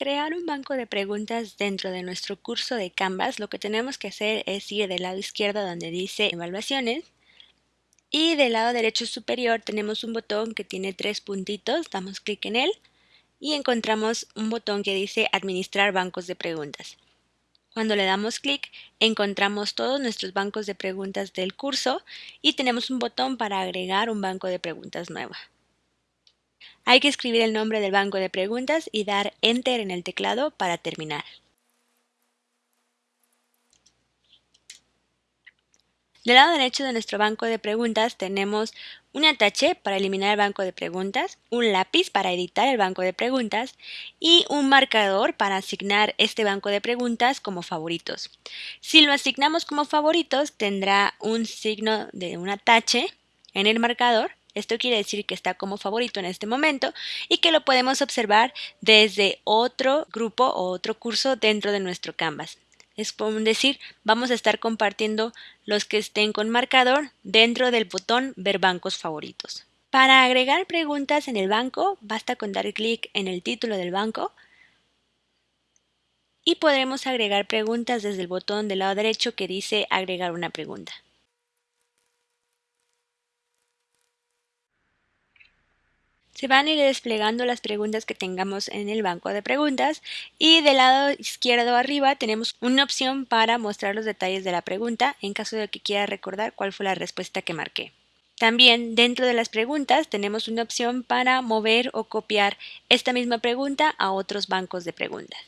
crear un banco de preguntas dentro de nuestro curso de Canvas, lo que tenemos que hacer es ir del lado izquierdo donde dice Evaluaciones y del lado derecho superior tenemos un botón que tiene tres puntitos, damos clic en él y encontramos un botón que dice Administrar bancos de preguntas. Cuando le damos clic, encontramos todos nuestros bancos de preguntas del curso y tenemos un botón para agregar un banco de preguntas nuevo. Hay que escribir el nombre del banco de preguntas y dar Enter en el teclado para terminar. Del lado derecho de nuestro banco de preguntas tenemos un atache para eliminar el banco de preguntas, un lápiz para editar el banco de preguntas y un marcador para asignar este banco de preguntas como favoritos. Si lo asignamos como favoritos tendrá un signo de un atache en el marcador esto quiere decir que está como favorito en este momento y que lo podemos observar desde otro grupo o otro curso dentro de nuestro Canvas. Es decir, vamos a estar compartiendo los que estén con marcador dentro del botón Ver bancos favoritos. Para agregar preguntas en el banco, basta con dar clic en el título del banco y podremos agregar preguntas desde el botón del lado derecho que dice Agregar una pregunta. Se van a ir desplegando las preguntas que tengamos en el banco de preguntas y del lado izquierdo arriba tenemos una opción para mostrar los detalles de la pregunta en caso de que quiera recordar cuál fue la respuesta que marqué. También dentro de las preguntas tenemos una opción para mover o copiar esta misma pregunta a otros bancos de preguntas.